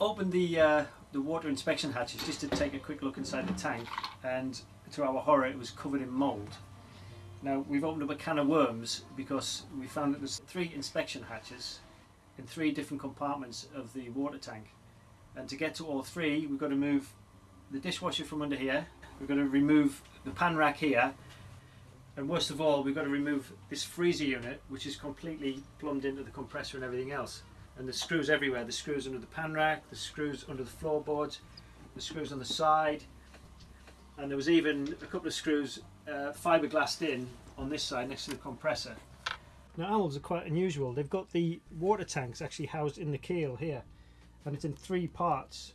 opened the uh, the water inspection hatches just to take a quick look inside the tank and to our horror it was covered in mould. Now we've opened up a can of worms because we found that there's three inspection hatches in three different compartments of the water tank and to get to all three we've got to move the dishwasher from under here, we've got to remove the pan rack here and worst of all we've got to remove this freezer unit which is completely plumbed into the compressor and everything else and the screws everywhere, the screws under the pan rack, the screws under the floorboards, the screws on the side and there was even a couple of screws uh, fiberglassed in on this side next to the compressor. Now owls are quite unusual, they've got the water tanks actually housed in the keel here and it's in three parts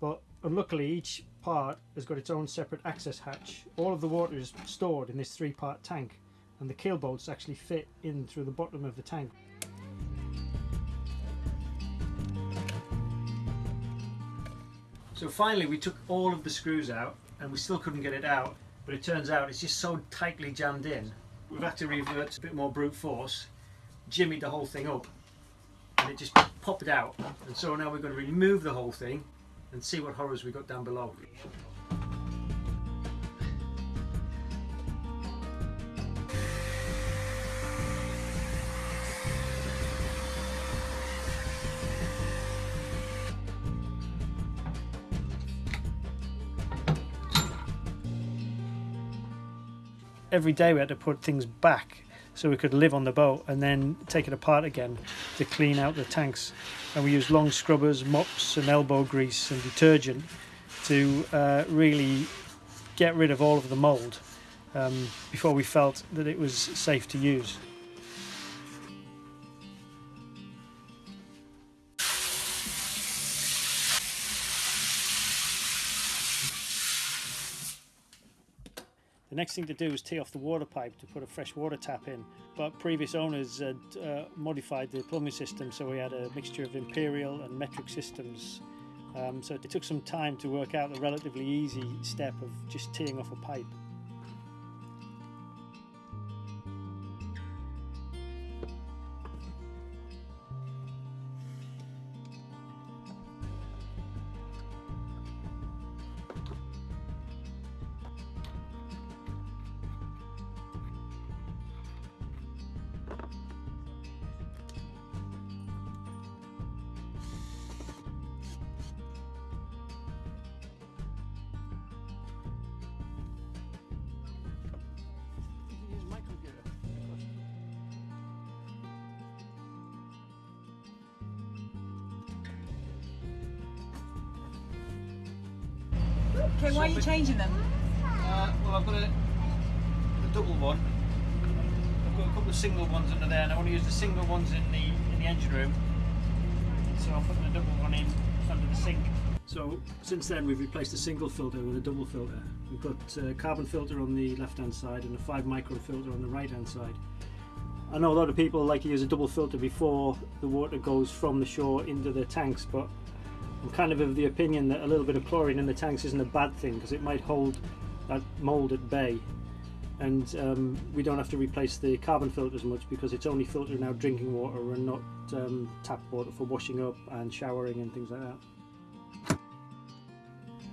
but unluckily each part has got its own separate access hatch. All of the water is stored in this three part tank and the keel bolts actually fit in through the bottom of the tank. So finally we took all of the screws out and we still couldn't get it out but it turns out it's just so tightly jammed in we've had to revert to a bit more brute force jimmy the whole thing up and it just popped out and so now we're going to remove the whole thing and see what horrors we got down below. Every day we had to put things back so we could live on the boat and then take it apart again to clean out the tanks. And we used long scrubbers, mops and elbow grease and detergent to uh, really get rid of all of the mould um, before we felt that it was safe to use. The next thing to do is tee off the water pipe to put a fresh water tap in. But previous owners had uh, modified the plumbing system so we had a mixture of imperial and metric systems. Um, so it took some time to work out the relatively easy step of just teeing off a pipe. Okay, why are you changing them? Uh, well, I've got a, a double one. I've got a couple of single ones under there, and I want to use the single ones in the in the engine room. So I'm putting a double one in under the sink. So since then, we've replaced the single filter with a double filter. We've got a carbon filter on the left-hand side and a five micron filter on the right-hand side. I know a lot of people like to use a double filter before the water goes from the shore into the tanks, but I'm kind of of the opinion that a little bit of chlorine in the tanks isn't a bad thing because it might hold that mould at bay and um, we don't have to replace the carbon filters much because it's only filtering out drinking water and not um, tap water for washing up and showering and things like that.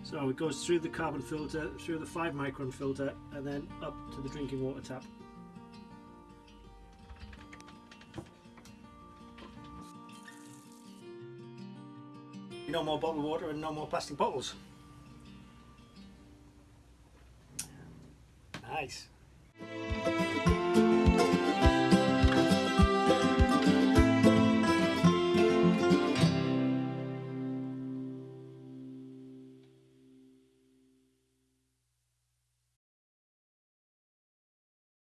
So it goes through the carbon filter, through the 5 micron filter and then up to the drinking water tap. No more bottled water and no more plastic bottles. Nice.